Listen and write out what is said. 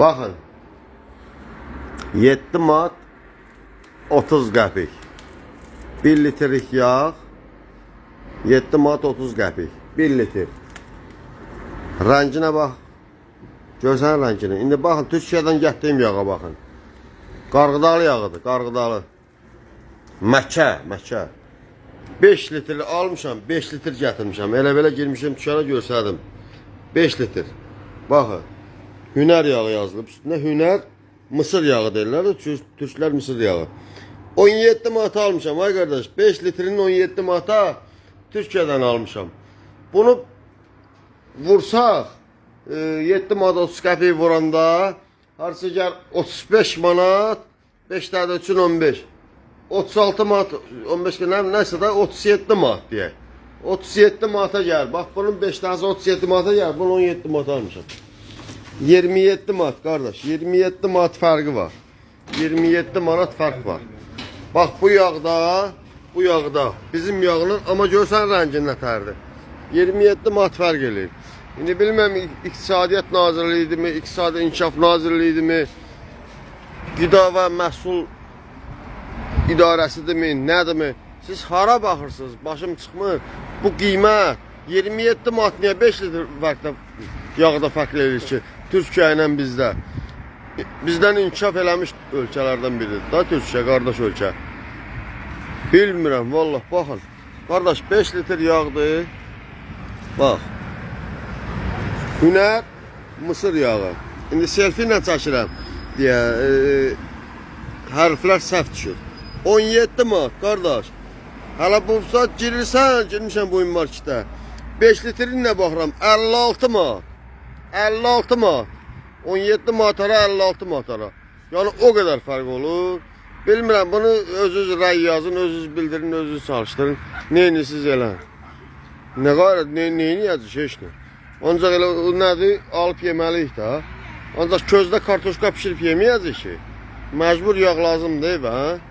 Baxın. 7 manat 30 qəpik. 1 litrlik yağ 7 manat 30 qəpik. 1 litr. Rənginə bax. Görsən rənginə. İndi baxın Türkiyədən gətirdiyim yağa baxın. Qarğıdalı yağıdır, qarğıdalı. Məkə, məkə. 5 litr almışam, 5 litr gətirmişəm. Elə belə girmişəm dükana görsədim. 5 litr. Baxın. Hünər yağı yazılıb. Üstünə hünər mısır yağı deyirlər. Türklər mısır yağı. 17 manat almışam ay qardaş. 5 litrin 17 manata Türkiyədən almışam. Bunu vursaq e, 7 manat 30 qəpik vuranda harca gəl 35 manat 5 dənə üçün 15. 36 manat 15 nə nəsə də 37 manat deyək. 37 manata gəl. Bax bunun 5 dənəsi 37 manata gəl. Bunu 17 manata almışam. 27 manat qardaş. 27 manat fərqi var. 27 manat fərq var. Bax bu yağda, bu yağda bizim yağla amma görsən rəngin nətərdir. 27 manat fərq eləyir. İndi bilməm İqtisadiyyat Nazirliyi idimi, İqtisadi İnkişaf Nazirliyi idimi, Qida və Məhsul İdarəsidirmi, nədirmi? Siz hara baxırsınız? Başım çıxmır. Bu qiymət 27 manat niyə 5 litr fərqdə yağda fərq eləyir ki, Türkiyə ilə bizdə. Bizdən inkişaf eləmiş ölkələrdən biridir da Türkiyə, qardaş ölkə. Bilmirəm, vallah, baxın. Qardaş 5 litr yağdır. Bax. Hünər mısır yağı. İndi selfie ilə çəkirəm deyə e, hərflər səhv düşür. 17 manat qardaş. Hələ bu saat girirsən, girmişəm bu marketə. 5 litrin nə baxıram? 56 manat. 56 manat. 17 manatara 56 manatara. Yəni o qədər fərq olur. Bilmirəm bunu özünüz rəy yazın, özünüz bildirin, özünüz çalışdırın. Neyinisiz elə. Nə qarət, nə neyiniyəcək heç nə. Ancaq elə nədir? Alıb yeməliyik də. Ancaq közdə kartoşka bişirib yeməyəcək ki. Məcbur yağ lazımdır, hə?